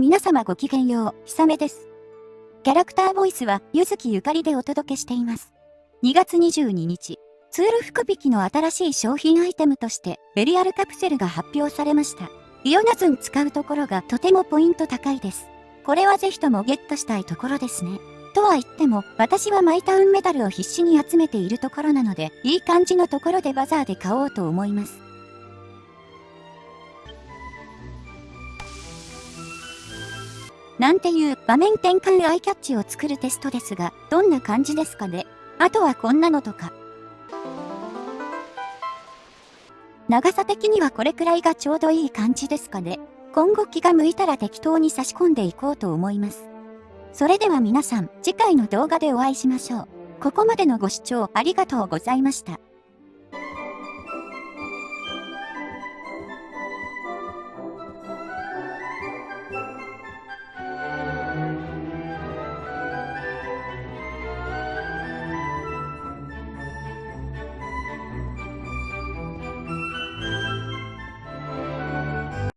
皆様ごきげんよう、ひさめです。キャラクターボイスは、ゆずきゆかりでお届けしています。2月22日、ツール福引きの新しい商品アイテムとして、ベリアルカプセルが発表されました。イオナズン使うところがとてもポイント高いです。これはぜひともゲットしたいところですね。とは言っても、私はマイタウンメダルを必死に集めているところなので、いい感じのところでバザーで買おうと思います。なんていう場面転換アイキャッチを作るテストですが、どんな感じですかね？あとはこんなのとか。長さ的にはこれくらいがちょうどいい感じですかね？今後気が向いたら適当に差し込んでいこうと思います。それでは皆さん、次回の動画でお会いしましょう。ここまでのご視聴ありがとうございました。